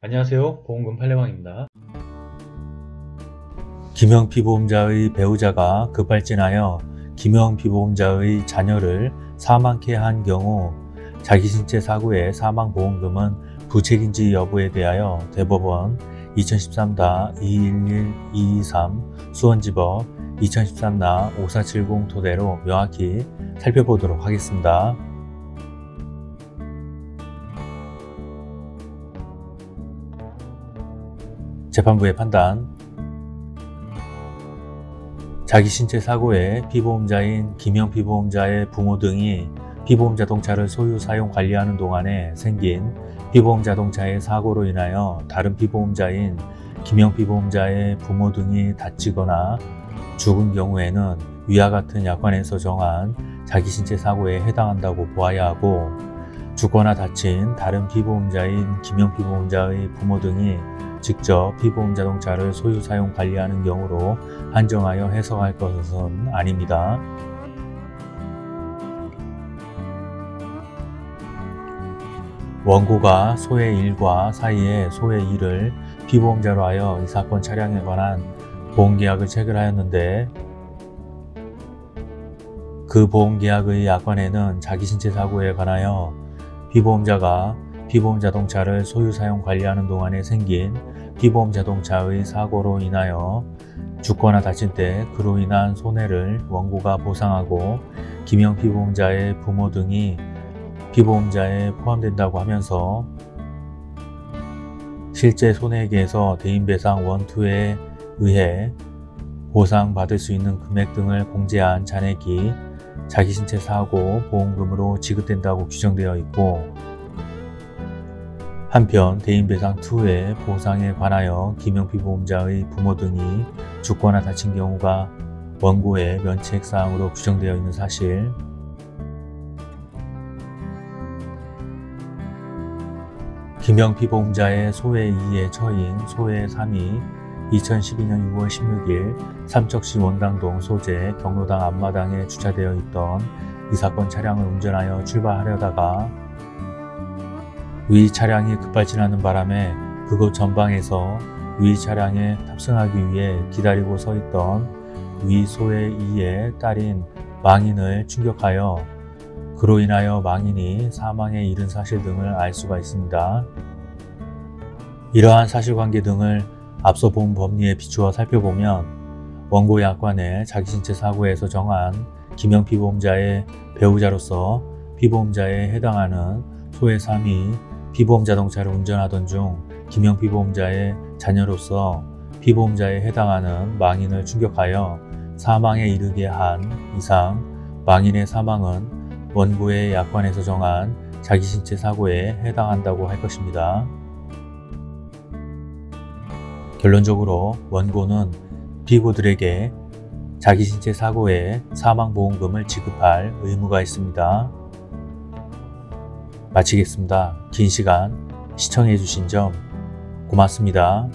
안녕하세요 보험금 팔례방입니다 김영 피 보험자의 배우자가 급발진하여 김영 피 보험자의 자녀를 사망케 한 경우 자기 신체 사고의 사망보험금은 부책인지 여부에 대하여 대법원 2013-211223 수원지법 2013-5470 토대로 명확히 살펴보도록 하겠습니다. 재판부의 판단. 자기 신체 사고에 피보험자인 김영 피보험자의 부모 등이 피보험 자동차를 소유 사용 관리하는 동안에 생긴 피보험 자동차의 사고로 인하여 다른 피보험자인 김영 피보험자의 부모 등이 다치거나 죽은 경우에는 위와 같은 약관에서 정한 자기 신체 사고에 해당한다고 보아야 하고 죽거나 다친 다른 피보험자인 김영 피보험자의 부모 등이 직접 피보험 자동차를 소유 사용 관리하는 경우로 한정하여 해석할 것은 아닙니다. 원고가 소의 1과 사이에 소의 2를 피보험자로 하여 이 사건 차량에 관한 보험계약을 체결하였는데 그 보험계약의 약관에는 자기 신체 사고에 관하여 피보험자가 피보험 자동차를 소유 사용 관리하는 동안에 생긴 피보험 자동차의 사고로 인하여 죽거나 다칠 때 그로 인한 손해를 원고가 보상하고 김영 피보험자의 부모 등이 피보험자에 포함된다고 하면서 실제 손해액에서 대인배상 원투에 의해 보상받을 수 있는 금액 등을 공제한 잔액이 자기신체 사고 보험금으로 지급된다고 규정되어 있고 한편 대인배상2의 보상에 관하여 김영피 보험자의 부모 등이 죽거나 다친 경우가 원고의 면책사항으로 규정되어 있는 사실. 김영피 보험자의 소외 2의 처인 소외 3이 2012년 6월 16일 삼척시 원당동 소재 경로당 앞마당에 주차되어 있던 이 사건 차량을 운전하여 출발하려다가 위 차량이 급발진하는 바람에 그곳 전방에서 위 차량에 탑승하기 위해 기다리고 서 있던 위 소의 2의 딸인 망인을 충격하여 그로 인하여 망인이 사망에 이른 사실 등을 알 수가 있습니다. 이러한 사실관계 등을 앞서 본 법리에 비추어 살펴보면 원고 약관에 자기신체 사고에서 정한 김영 피보험자의 배우자로서 피보험자에 해당하는 소의 3이 피보험 자동차를 운전하던 중 김영 피보험자의 자녀로서 피보험자에 해당하는 망인을 충격하여 사망에 이르게 한 이상 망인의 사망은 원고의 약관에서 정한 자기신체 사고에 해당한다고 할 것입니다. 결론적으로 원고는 피고들에게 자기신체 사고에 사망보험금을 지급할 의무가 있습니다. 마치겠습니다. 긴 시간 시청해 주신 점 고맙습니다.